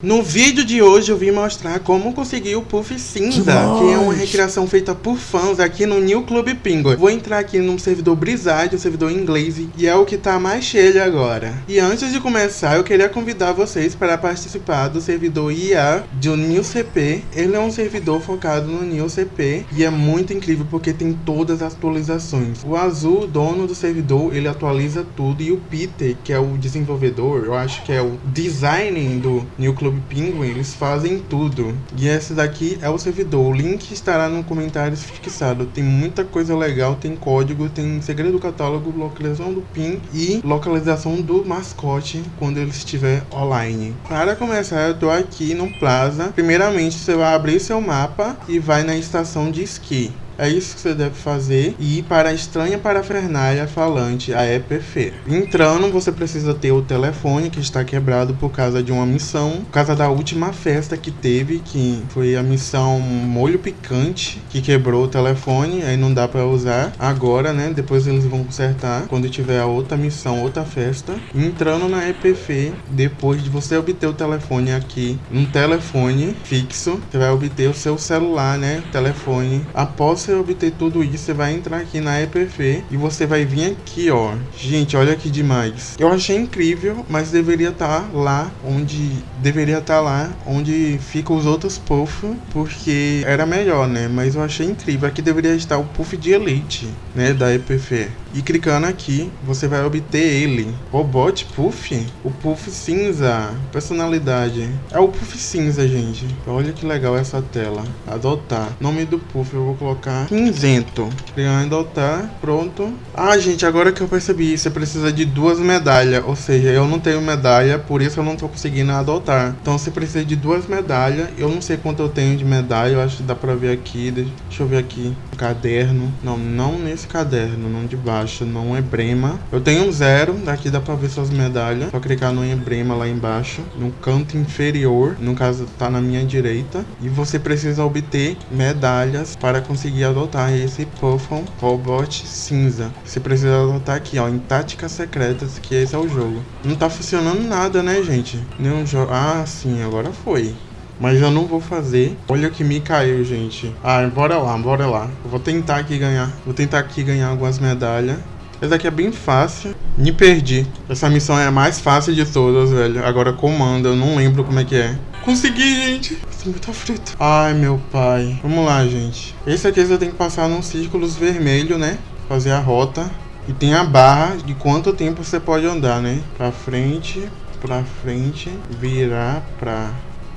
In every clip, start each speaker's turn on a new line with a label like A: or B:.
A: No vídeo de hoje eu vim mostrar como conseguir o Puff Cinza, que, que é uma recriação feita por fãs aqui no New Club Penguin. Vou entrar aqui no servidor Brizard, um servidor inglês, e é o que tá mais cheio agora. E antes de começar, eu queria convidar vocês para participar do servidor IA do New CP. Ele é um servidor focado no New CP e é muito incrível porque tem todas as atualizações. O Azul, dono do servidor, ele atualiza tudo e o Peter, que é o desenvolvedor, eu acho que é o designer do New Club Clube Penguin, eles fazem tudo. E esse daqui é o servidor. O link estará no comentário fixado. Tem muita coisa legal, tem código, tem segredo do catálogo, localização do PIN e localização do mascote quando ele estiver online. Para começar, eu tô aqui no Plaza. Primeiramente, você vai abrir seu mapa e vai na estação de esqui. É isso que você deve fazer e ir para a estranha parafernália falante, a EPF. Entrando, você precisa ter o telefone que está quebrado por causa de uma missão, por causa da última festa que teve, que foi a missão molho picante, que quebrou o telefone, aí não dá para usar agora, né? Depois eles vão consertar quando tiver a outra missão, outra festa. Entrando na EPF, depois de você obter o telefone aqui, um telefone fixo, você vai obter o seu celular, né? Telefone. Após você obter tudo isso, você vai entrar aqui na EPF e você vai vir aqui, ó. Gente, olha que demais. Eu achei incrível, mas deveria estar tá lá onde... Deveria estar tá lá onde ficam os outros puff, porque era melhor, né? Mas eu achei incrível. Aqui deveria estar o puff de elite, né? Da EPF. E clicando aqui, você vai obter ele. Robot Puff? O Puff cinza. Personalidade. É o Puff cinza, gente. Olha que legal essa tela. Adotar. Nome do Puff eu vou colocar cinzento. Clicar em adotar, pronto. Ah, gente, agora que eu percebi, você precisa de duas medalhas. Ou seja, eu não tenho medalha, por isso eu não tô conseguindo adotar. Então você precisa de duas medalhas. Eu não sei quanto eu tenho de medalha, eu acho que dá pra ver aqui. Deixa eu ver aqui. Caderno. Não, não nesse caderno, não de baixo. Não é brema. Eu tenho um zero, daqui dá pra ver suas medalhas. Só clicar no emblema lá embaixo, no canto inferior. No caso, tá na minha direita. E você precisa obter medalhas para conseguir adotar esse Puffon Robot cinza. Você precisa adotar aqui, ó, em táticas secretas, que esse é o jogo. Não tá funcionando nada, né, gente? Nenhum jogo... Ah, sim, agora foi. Mas eu não vou fazer. Olha o que me caiu, gente. Ah, bora lá, bora lá. Eu vou tentar aqui ganhar. Vou tentar aqui ganhar algumas medalhas. Essa aqui é bem fácil. Me perdi. Essa missão é a mais fácil de todas, velho. Agora comando, eu não lembro como é que é. Consegui, gente. Esse tá frito. Ai, meu pai. Vamos lá, gente. Esse aqui você tem que passar nos círculos vermelhos, né? Fazer a rota. E tem a barra de quanto tempo você pode andar, né? Pra frente, pra frente, virar pra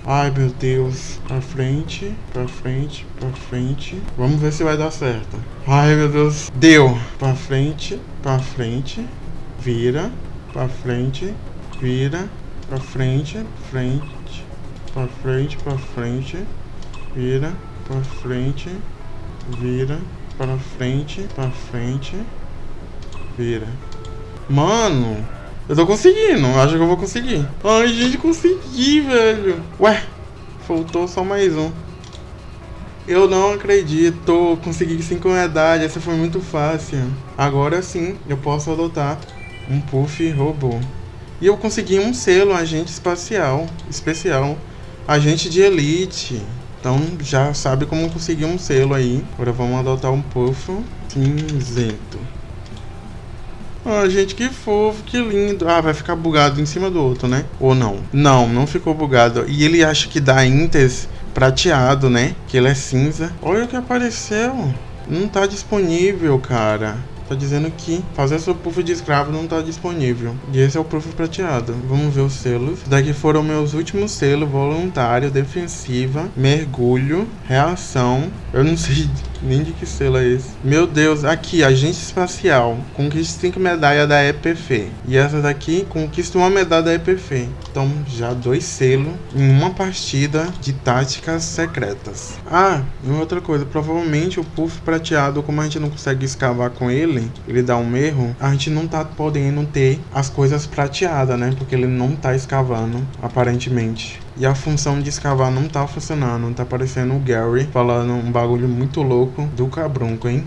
A: Ai, meu Deus. Pra frente, pra frente, pra frente. Vamos ver se vai dar certo. Ai, meu Deus. Deu. Pra frente, pra frente. Vira. Pra frente, vira. Pra frente, frente. Pra frente, pra frente. Vira. Pra frente, vira. Pra frente, pra frente. Vira. Mano. Eu tô conseguindo, acho que eu vou conseguir. Ai, gente, consegui, velho. Ué, faltou só mais um. Eu não acredito, consegui 5 medalhas, essa foi muito fácil. Agora sim, eu posso adotar um Puff robô. E eu consegui um selo, agente espacial, especial. Agente de elite. Então já sabe como conseguir um selo aí. Agora vamos adotar um Puff cinzento. Ah, gente, que fofo, que lindo. Ah, vai ficar bugado em cima do outro, né? Ou não? Não, não ficou bugado. E ele acha que dá Intes prateado, né? Que ele é cinza. Olha o que apareceu. Não tá disponível, cara. Tá dizendo que fazer seu puff de escravo não tá disponível. E esse é o puff prateado. Vamos ver os selos. Daqui foram meus últimos selos. Voluntário, defensiva, mergulho, reação. Eu não sei nem de que selo é esse. Meu Deus, aqui, agente espacial. Conquista 5 medalhas da EPF. E essa daqui conquista uma medalha da EPF. Então, já dois selos em uma partida de táticas secretas. Ah, e outra coisa. Provavelmente o puff prateado, como a gente não consegue escavar com ele, ele dá um erro. A gente não tá podendo ter as coisas prateadas, né? Porque ele não tá escavando, aparentemente. E a função de escavar não tá funcionando. Tá aparecendo o Gary falando um bagulho muito louco do cabrunco, hein?